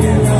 you.